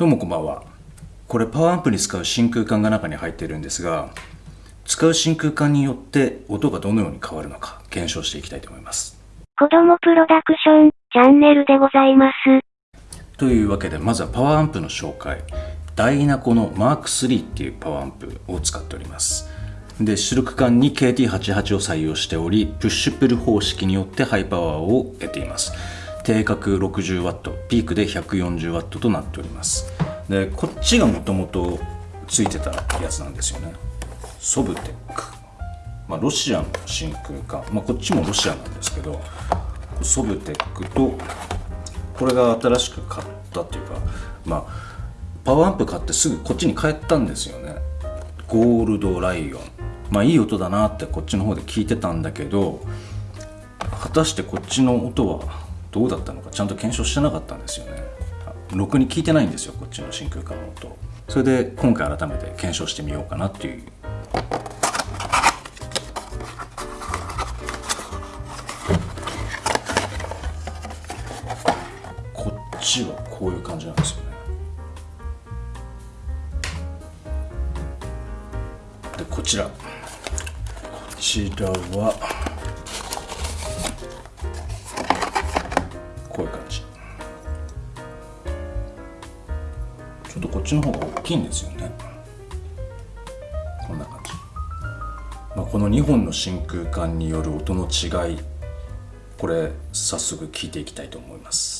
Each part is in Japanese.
どうもこんばんは。これパワーアンプに使う真空管が中に入っているんですが使う真空管によって音がどのように変わるのか検証していきたいと思います。子供プロダクションチャンネルでございます。というわけでまずはパワーアンプの紹介。ダイナコのマーク3っていうパワーアンプを使っております。で出力管に KT88 を採用しておりプッシュプル方式によってハイパワーを得ています定格 60W ピークで 140W となっております。でこっちがもともとついてたやつなんですよね。ソブテック、まあ、ロシアの真空管、まあ、こっちもロシアなんですけどソブテックとこれが新しく買ったっていうかまあパワーアンプ買ってすぐこっちに帰ったんですよね。ゴールドライオン。まあいい音だなってこっちの方で聞いてたんだけど果たしてこっちの音はどうだったのかちゃんと検証してなかったんですよね。ろくに聞いてないんですよこっちの真空管の音。それで今回改めて検証してみようかなっていう。こっちはこういう感じなんですよね。でこちら。こちらはちょっとこっちの方が大きいんですよね。こんな感じ、まあ、この2本の真空管による音の違いこれ早速聞いていきたいと思います。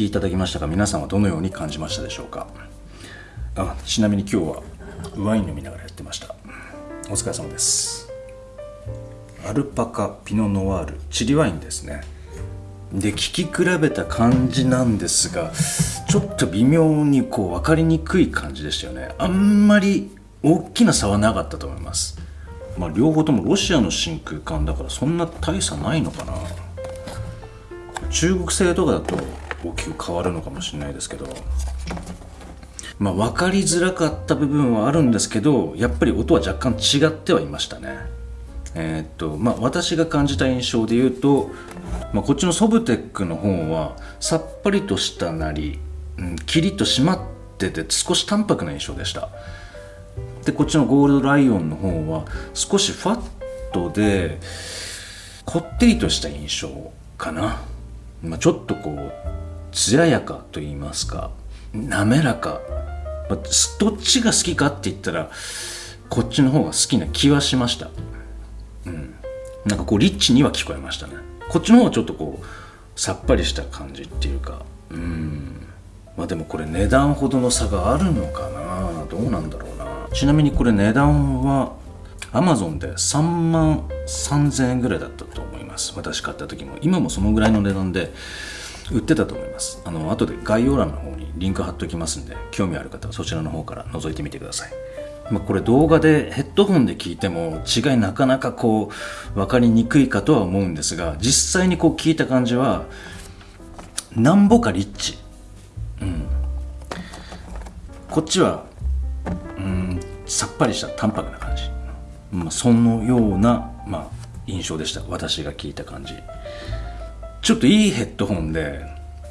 聴きいただきましたが皆さんはどのように感じましたでしょうか？あちなみに今日はワイン飲みながらやってました。お疲れ様です。アルパカピノノワールチリワインですね。で聞き比べた感じなんですがちょっと微妙にこう分かりにくい感じでしたよね。あんまり大きな差はなかったと思います。まあ両方ともロシアの真空管だからそんな大差ないのかな。中国製とかだと大きく変わるのかもしれないですけど。まあ分かりづらかった部分はあるんですけどやっぱり音は若干違ってはいましたね。えーっとまあ私が感じた印象で言うと、まあ、こっちのソブテックの方はさっぱりとしたなり、うん、キリッと締まってて少し淡白な印象でした。でこっちのゴールドライオンの方は少しファットでこってりとした印象かな、まあ、ちょっとこう艶やかと言いますか滑らか、どっちが好きかって言ったらこっちの方が好きな気はしました。うん。なんかこうリッチには聞こえましたね。こっちの方はちょっとこうさっぱりした感じっていうか。うん。まあでもこれ値段ほどの差があるのかな？どうなんだろうな。ちなみにこれ値段は Amazon で3万3000円ぐらいだったと思います。私買った時も。今もそのぐらいの値段で売ってたと思います。あの後で概要欄の方にリンク貼っておきますんで興味ある方はそちらの方から覗いてみてください。まあ、これ動画でヘッドホンで聞いても違いなかなかこう分かりにくいかとは思うんですが実際にこう聞いた感じはなんぼかリッチ、うん、こっちは、うん、さっぱりした淡白な感じ、まあ、そのような、まあ、印象でした。私が聞いた感じ。ちょっといいヘッドホンで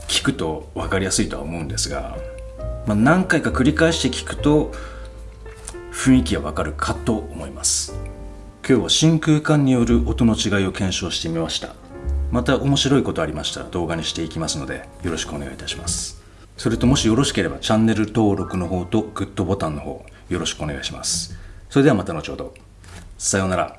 聞くと分かりやすいとは思うんですが、まあ、何回か繰り返して聞くと雰囲気がわかるかと思います。今日は真空管による音の違いを検証してみました。また面白いことありましたら動画にしていきますのでよろしくお願いいたします。それともしよろしければチャンネル登録の方とグッドボタンの方よろしくお願いします。それではまた後ほど。さようなら。